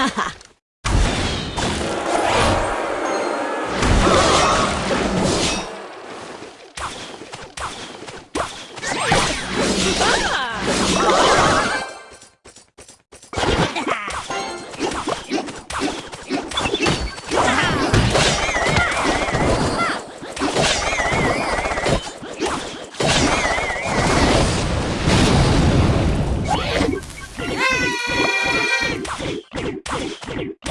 Ah!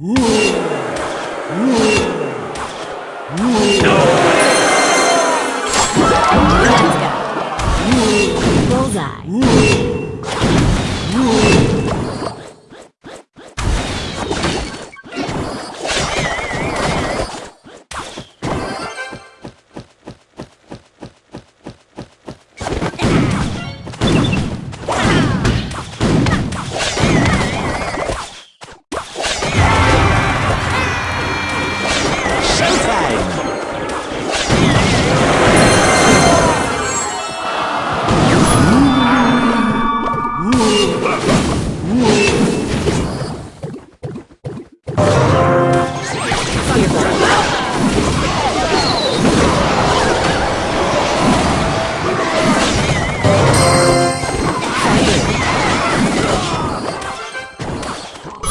Ooh. Ooh. Ooh. No. Let's go. Bullseye.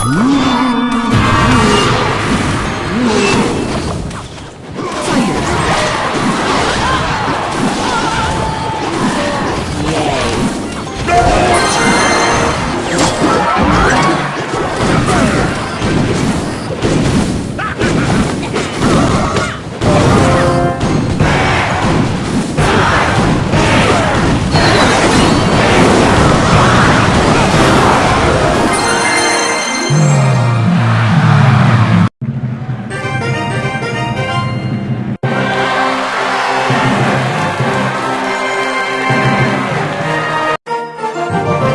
mm